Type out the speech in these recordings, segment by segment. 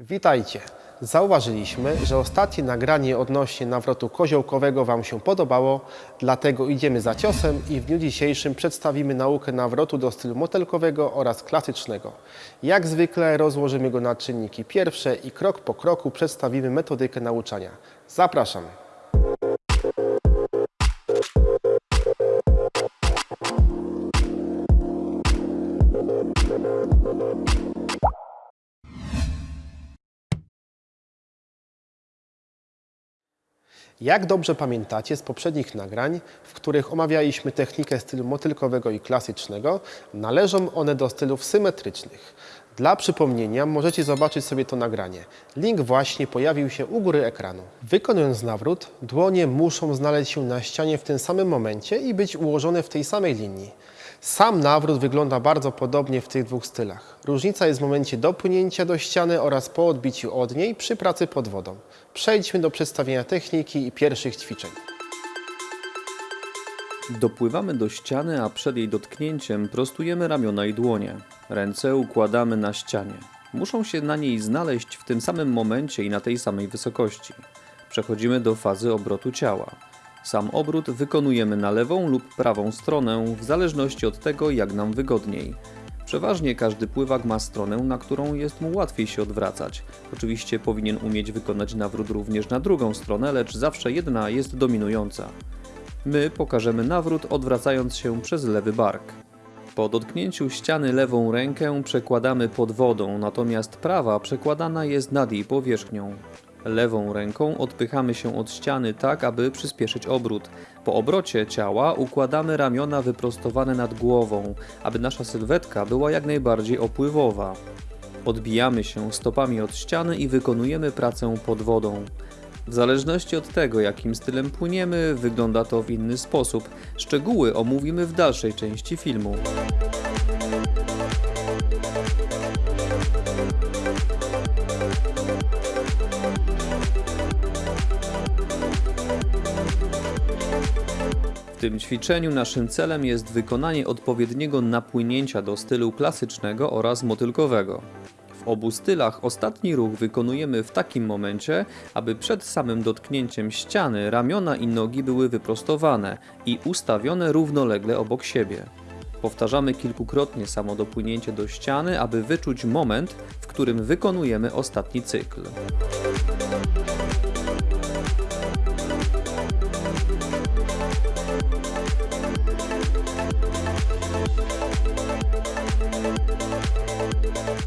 Witajcie! Zauważyliśmy, że ostatnie nagranie odnośnie nawrotu koziołkowego Wam się podobało, dlatego idziemy za ciosem i w dniu dzisiejszym przedstawimy naukę nawrotu do stylu motelkowego oraz klasycznego. Jak zwykle rozłożymy go na czynniki pierwsze i krok po kroku przedstawimy metodykę nauczania. Zapraszam! Jak dobrze pamiętacie z poprzednich nagrań, w których omawialiśmy technikę stylu motylkowego i klasycznego, należą one do stylów symetrycznych. Dla przypomnienia możecie zobaczyć sobie to nagranie. Link właśnie pojawił się u góry ekranu. Wykonując nawrót, dłonie muszą znaleźć się na ścianie w tym samym momencie i być ułożone w tej samej linii. Sam nawrót wygląda bardzo podobnie w tych dwóch stylach. Różnica jest w momencie dopłynięcia do ściany oraz po odbiciu od niej przy pracy pod wodą. Przejdźmy do przedstawienia techniki i pierwszych ćwiczeń. Dopływamy do ściany, a przed jej dotknięciem prostujemy ramiona i dłonie. Ręce układamy na ścianie. Muszą się na niej znaleźć w tym samym momencie i na tej samej wysokości. Przechodzimy do fazy obrotu ciała. Sam obrót wykonujemy na lewą lub prawą stronę, w zależności od tego, jak nam wygodniej. Przeważnie każdy pływak ma stronę, na którą jest mu łatwiej się odwracać. Oczywiście powinien umieć wykonać nawrót również na drugą stronę, lecz zawsze jedna jest dominująca. My pokażemy nawrót odwracając się przez lewy bark. Po dotknięciu ściany lewą rękę przekładamy pod wodą, natomiast prawa przekładana jest nad jej powierzchnią. Lewą ręką odpychamy się od ściany tak, aby przyspieszyć obrót. Po obrocie ciała układamy ramiona wyprostowane nad głową, aby nasza sylwetka była jak najbardziej opływowa. Odbijamy się stopami od ściany i wykonujemy pracę pod wodą. W zależności od tego, jakim stylem płyniemy, wygląda to w inny sposób. Szczegóły omówimy w dalszej części filmu. Tym ćwiczeniu naszym celem jest wykonanie odpowiedniego napłynięcia do stylu klasycznego oraz motylkowego. W obu stylach ostatni ruch wykonujemy w takim momencie, aby przed samym dotknięciem ściany ramiona i nogi były wyprostowane i ustawione równolegle obok siebie. Powtarzamy kilkukrotnie samo dopłynięcie do ściany, aby wyczuć moment, w którym wykonujemy ostatni cykl.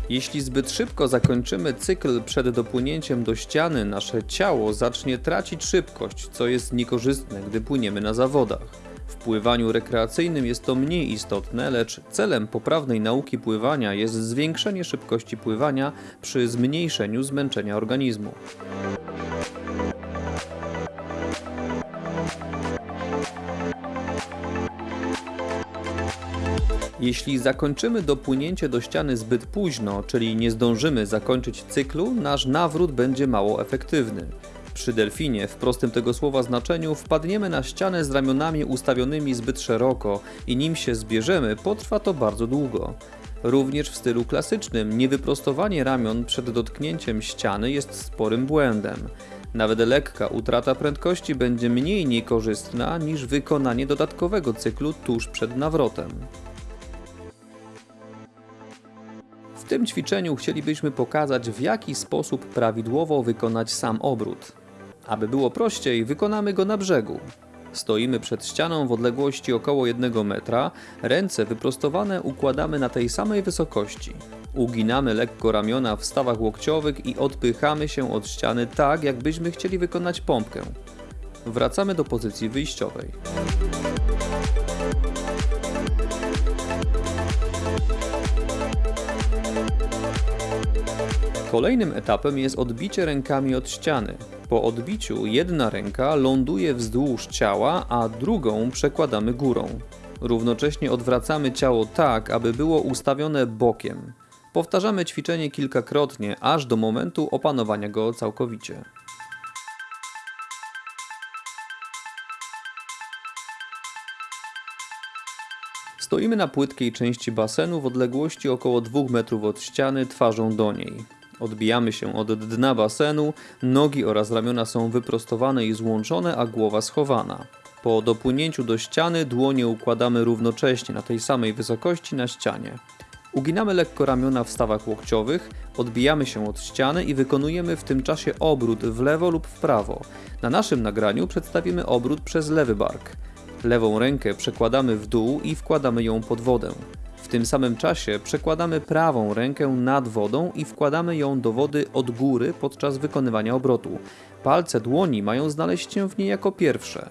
Jeśli zbyt szybko zakończymy cykl przed dopłynięciem do ściany, nasze ciało zacznie tracić szybkość, co jest niekorzystne, gdy płyniemy na zawodach. W pływaniu rekreacyjnym jest to mniej istotne, lecz celem poprawnej nauki pływania jest zwiększenie szybkości pływania przy zmniejszeniu zmęczenia organizmu. Jeśli zakończymy dopłynięcie do ściany zbyt późno, czyli nie zdążymy zakończyć cyklu, nasz nawrót będzie mało efektywny. Przy delfinie, w prostym tego słowa znaczeniu, wpadniemy na ścianę z ramionami ustawionymi zbyt szeroko i nim się zbierzemy, potrwa to bardzo długo. Również w stylu klasycznym niewyprostowanie ramion przed dotknięciem ściany jest sporym błędem. Nawet lekka utrata prędkości będzie mniej niekorzystna niż wykonanie dodatkowego cyklu tuż przed nawrotem. W tym ćwiczeniu chcielibyśmy pokazać, w jaki sposób prawidłowo wykonać sam obrót. Aby było prościej, wykonamy go na brzegu. Stoimy przed ścianą w odległości około 1 metra, ręce wyprostowane układamy na tej samej wysokości. Uginamy lekko ramiona w stawach łokciowych i odpychamy się od ściany tak, jakbyśmy chcieli wykonać pompkę. Wracamy do pozycji wyjściowej. Kolejnym etapem jest odbicie rękami od ściany. Po odbiciu jedna ręka ląduje wzdłuż ciała, a drugą przekładamy górą. Równocześnie odwracamy ciało tak, aby było ustawione bokiem. Powtarzamy ćwiczenie kilkakrotnie, aż do momentu opanowania go całkowicie. Stoimy na płytkiej części basenu w odległości około 2 metrów od ściany, twarzą do niej. Odbijamy się od dna basenu, nogi oraz ramiona są wyprostowane i złączone, a głowa schowana. Po dopłynięciu do ściany dłonie układamy równocześnie na tej samej wysokości na ścianie. Uginamy lekko ramiona w stawach łokciowych, odbijamy się od ściany i wykonujemy w tym czasie obrót w lewo lub w prawo. Na naszym nagraniu przedstawimy obrót przez lewy bark. Lewą rękę przekładamy w dół i wkładamy ją pod wodę. W tym samym czasie przekładamy prawą rękę nad wodą i wkładamy ją do wody od góry podczas wykonywania obrotu. Palce dłoni mają znaleźć się w niej jako pierwsze.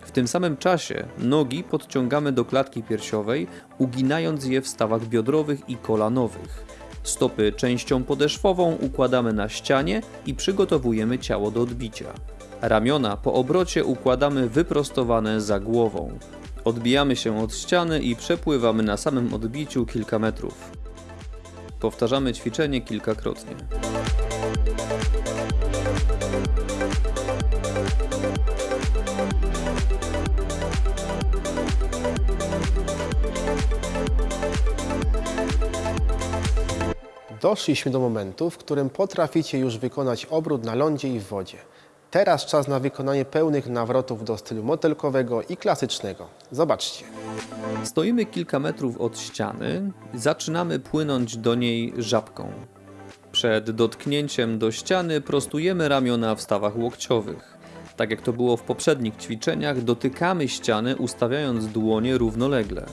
W tym samym czasie nogi podciągamy do klatki piersiowej, uginając je w stawach biodrowych i kolanowych. Stopy częścią podeszwową układamy na ścianie i przygotowujemy ciało do odbicia. Ramiona po obrocie układamy wyprostowane za głową. Odbijamy się od ściany i przepływamy na samym odbiciu kilka metrów. Powtarzamy ćwiczenie kilkakrotnie. Doszliśmy do momentu, w którym potraficie już wykonać obrót na lądzie i w wodzie. Teraz czas na wykonanie pełnych nawrotów do stylu motylkowego i klasycznego. Zobaczcie. Stoimy kilka metrów od ściany zaczynamy płynąć do niej żabką. Przed dotknięciem do ściany prostujemy ramiona w stawach łokciowych. Tak jak to było w poprzednich ćwiczeniach, dotykamy ściany ustawiając dłonie równolegle.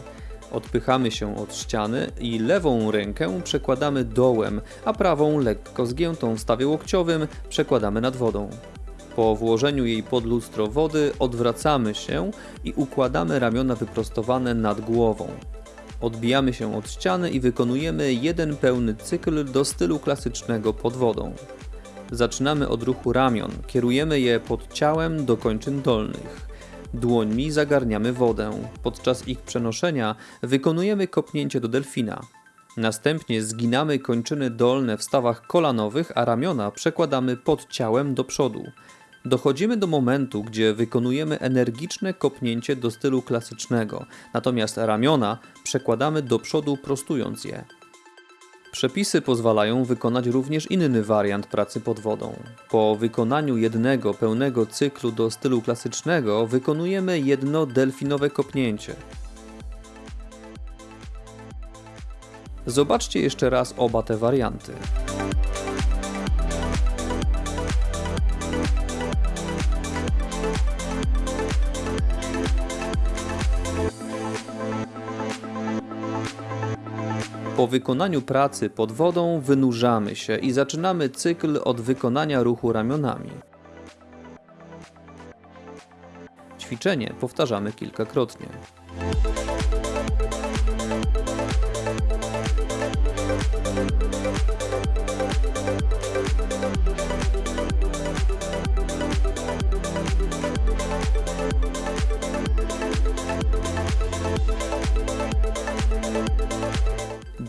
Odpychamy się od ściany i lewą rękę przekładamy dołem, a prawą lekko zgiętą w stawie łokciowym przekładamy nad wodą. Po włożeniu jej pod lustro wody odwracamy się i układamy ramiona wyprostowane nad głową. Odbijamy się od ściany i wykonujemy jeden pełny cykl do stylu klasycznego pod wodą. Zaczynamy od ruchu ramion, kierujemy je pod ciałem do kończyn dolnych. Dłońmi zagarniamy wodę. Podczas ich przenoszenia wykonujemy kopnięcie do delfina. Następnie zginamy kończyny dolne w stawach kolanowych, a ramiona przekładamy pod ciałem do przodu. Dochodzimy do momentu, gdzie wykonujemy energiczne kopnięcie do stylu klasycznego, natomiast ramiona przekładamy do przodu prostując je. Przepisy pozwalają wykonać również inny wariant pracy pod wodą. Po wykonaniu jednego pełnego cyklu do stylu klasycznego wykonujemy jedno delfinowe kopnięcie. Zobaczcie jeszcze raz oba te warianty. Po wykonaniu pracy pod wodą wynurzamy się i zaczynamy cykl od wykonania ruchu ramionami. Ćwiczenie powtarzamy kilkakrotnie.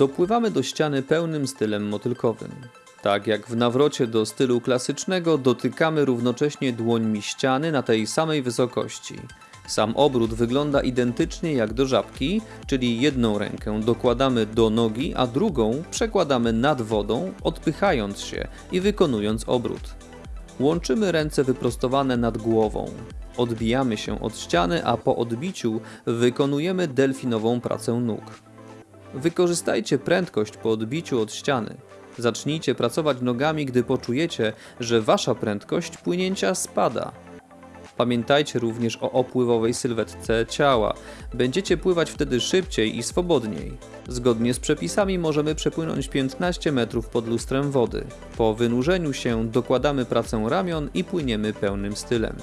Dopływamy do ściany pełnym stylem motylkowym. Tak jak w nawrocie do stylu klasycznego, dotykamy równocześnie dłońmi ściany na tej samej wysokości. Sam obrót wygląda identycznie jak do żabki, czyli jedną rękę dokładamy do nogi, a drugą przekładamy nad wodą, odpychając się i wykonując obrót. Łączymy ręce wyprostowane nad głową. Odbijamy się od ściany, a po odbiciu wykonujemy delfinową pracę nóg. Wykorzystajcie prędkość po odbiciu od ściany. Zacznijcie pracować nogami, gdy poczujecie, że wasza prędkość płynięcia spada. Pamiętajcie również o opływowej sylwetce ciała. Będziecie pływać wtedy szybciej i swobodniej. Zgodnie z przepisami możemy przepłynąć 15 metrów pod lustrem wody. Po wynurzeniu się dokładamy pracę ramion i płyniemy pełnym stylem.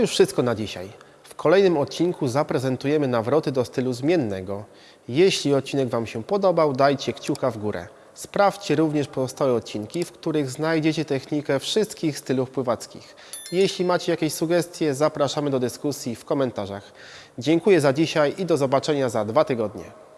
Już wszystko na dzisiaj. W kolejnym odcinku zaprezentujemy nawroty do stylu zmiennego. Jeśli odcinek Wam się podobał, dajcie kciuka w górę. Sprawdźcie również pozostałe odcinki, w których znajdziecie technikę wszystkich stylów pływackich. Jeśli macie jakieś sugestie, zapraszamy do dyskusji w komentarzach. Dziękuję za dzisiaj i do zobaczenia za dwa tygodnie.